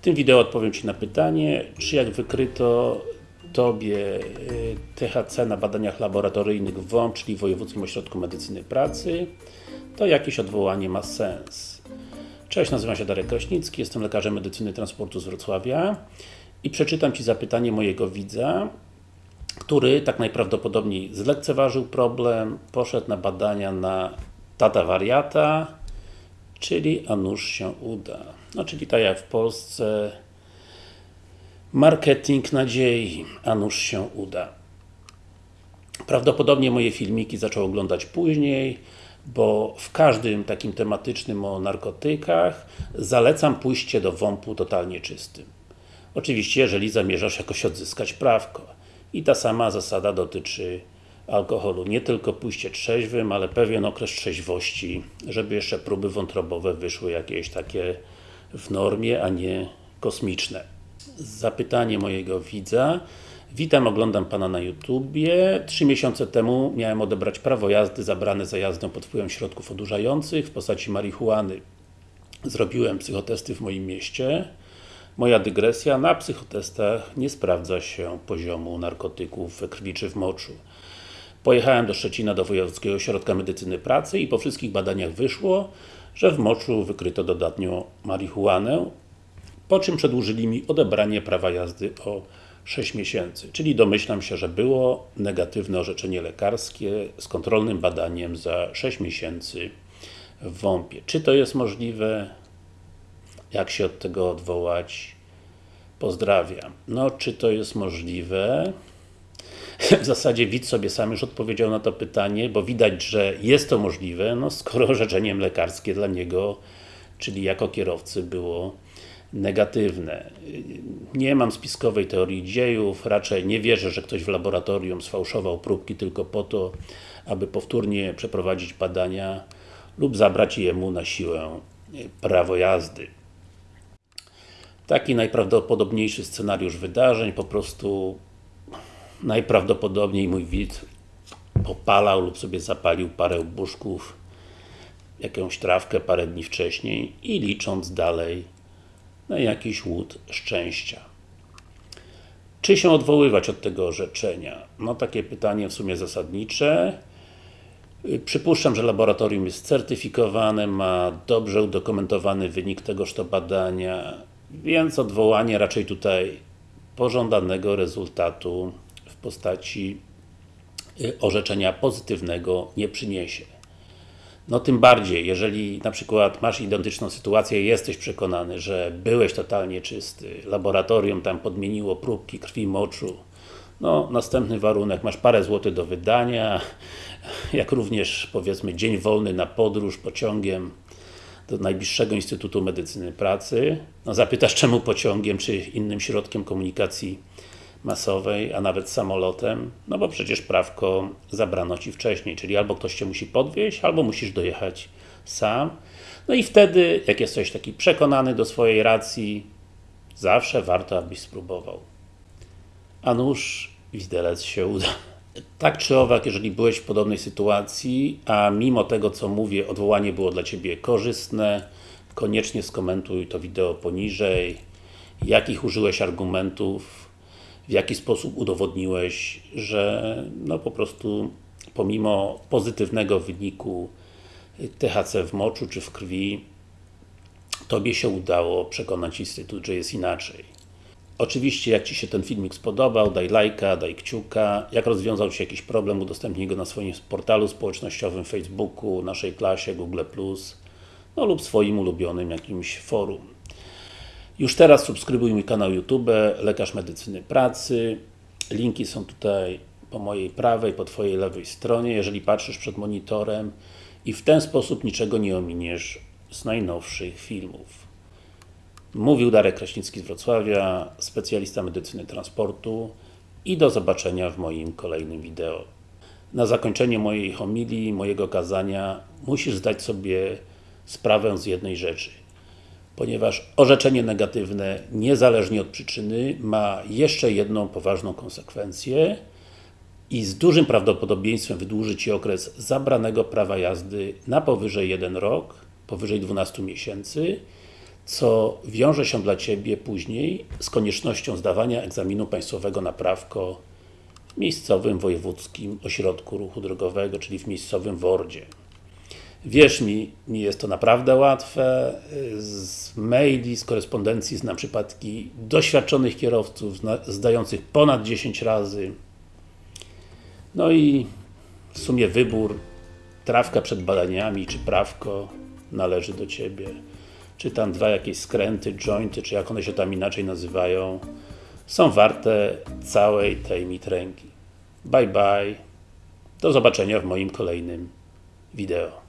W tym wideo odpowiem Ci na pytanie, czy jak wykryto Tobie y, THC na badaniach laboratoryjnych w WOMP, czyli w Wojewódzkim Ośrodku Medycyny Pracy, to jakieś odwołanie ma sens. Cześć, nazywam się Darek Kraśnicki, jestem lekarzem medycyny transportu z Wrocławia i przeczytam Ci zapytanie mojego widza, który tak najprawdopodobniej zlekceważył problem, poszedł na badania na tata wariata, czyli a nuż się uda. No, czyli tak jak w Polsce marketing nadziei, a nuż się uda. Prawdopodobnie moje filmiki zaczął oglądać później, bo w każdym takim tematycznym o narkotykach zalecam pójście do WOMP-u totalnie czystym. Oczywiście, jeżeli zamierzasz jakoś odzyskać prawko. I ta sama zasada dotyczy alkoholu. Nie tylko pójście trzeźwym, ale pewien okres trzeźwości, żeby jeszcze próby wątrobowe wyszły jakieś takie w normie, a nie kosmiczne. Zapytanie mojego widza. Witam, oglądam Pana na YouTubie. Trzy miesiące temu miałem odebrać prawo jazdy zabrane za jazdę pod wpływem środków odurzających w postaci marihuany. Zrobiłem psychotesty w moim mieście. Moja dygresja, na psychotestach nie sprawdza się poziomu narkotyków we krwi czy w moczu. Pojechałem do Szczecina do Wojewódzkiego Ośrodka Medycyny Pracy i po wszystkich badaniach wyszło, że w moczu wykryto dodatnio marihuanę, po czym przedłużyli mi odebranie prawa jazdy o 6 miesięcy. Czyli domyślam się, że było negatywne orzeczenie lekarskie z kontrolnym badaniem za 6 miesięcy w WOMP-ie. Czy to jest możliwe? Jak się od tego odwołać? Pozdrawiam. No, czy to jest możliwe? w zasadzie widz sobie sam już odpowiedział na to pytanie, bo widać, że jest to możliwe, no skoro orzeczeniem lekarskie dla niego, czyli jako kierowcy było negatywne. Nie mam spiskowej teorii dziejów, raczej nie wierzę, że ktoś w laboratorium sfałszował próbki tylko po to, aby powtórnie przeprowadzić badania lub zabrać jemu na siłę prawo jazdy. Taki najprawdopodobniejszy scenariusz wydarzeń, po prostu najprawdopodobniej mój widz popalał lub sobie zapalił parę buszków, jakąś trawkę parę dni wcześniej i licząc dalej na jakiś łód szczęścia. Czy się odwoływać od tego orzeczenia? No takie pytanie w sumie zasadnicze. Przypuszczam, że laboratorium jest certyfikowane, ma dobrze udokumentowany wynik tegoż to badania, więc odwołanie raczej tutaj pożądanego rezultatu postaci y, orzeczenia pozytywnego nie przyniesie. No tym bardziej, jeżeli na przykład masz identyczną sytuację i jesteś przekonany, że byłeś totalnie czysty, laboratorium tam podmieniło próbki krwi, moczu, no następny warunek, masz parę złotych do wydania, jak również powiedzmy dzień wolny na podróż pociągiem do najbliższego Instytutu Medycyny Pracy. No zapytasz czemu pociągiem, czy innym środkiem komunikacji masowej, a nawet samolotem, no bo przecież prawko zabrano Ci wcześniej, czyli albo ktoś Cię musi podwieźć, albo musisz dojechać sam. No i wtedy, jak jesteś taki przekonany do swojej racji, zawsze warto, abyś spróbował. A nuż, widelec się uda. Tak czy owak, jeżeli byłeś w podobnej sytuacji, a mimo tego, co mówię, odwołanie było dla Ciebie korzystne, koniecznie skomentuj to wideo poniżej, jakich użyłeś argumentów, w jaki sposób udowodniłeś, że no po prostu pomimo pozytywnego wyniku THC w moczu czy w krwi Tobie się udało przekonać Instytut, że jest inaczej. Oczywiście, jak Ci się ten filmik spodobał, daj lajka, daj kciuka. Jak rozwiązał się jakiś problem, udostępnij go na swoim portalu społecznościowym, Facebooku, naszej klasie, Google+, no lub swoim ulubionym jakimś forum. Już teraz subskrybuj mój kanał YouTube, Lekarz Medycyny Pracy. Linki są tutaj po mojej prawej, po Twojej lewej stronie, jeżeli patrzysz przed monitorem i w ten sposób niczego nie ominiesz z najnowszych filmów. Mówił Darek Kraśnicki z Wrocławia, specjalista medycyny transportu i do zobaczenia w moim kolejnym wideo. Na zakończenie mojej homilii, mojego kazania musisz zdać sobie sprawę z jednej rzeczy ponieważ orzeczenie negatywne, niezależnie od przyczyny, ma jeszcze jedną poważną konsekwencję i z dużym prawdopodobieństwem wydłuży Ci okres zabranego prawa jazdy na powyżej 1 rok, powyżej 12 miesięcy, co wiąże się dla Ciebie później z koniecznością zdawania egzaminu państwowego na prawko w miejscowym wojewódzkim ośrodku ruchu drogowego, czyli w miejscowym WORDzie. Wierz mi, nie jest to naprawdę łatwe. Z maili, z korespondencji znam przypadki doświadczonych kierowców, zdających ponad 10 razy. No i w sumie wybór trawka przed badaniami, czy prawko należy do Ciebie. Czy tam dwa jakieś skręty, jointy, czy jak one się tam inaczej nazywają, są warte całej tej mitręgi. Bye bye. Do zobaczenia w moim kolejnym wideo.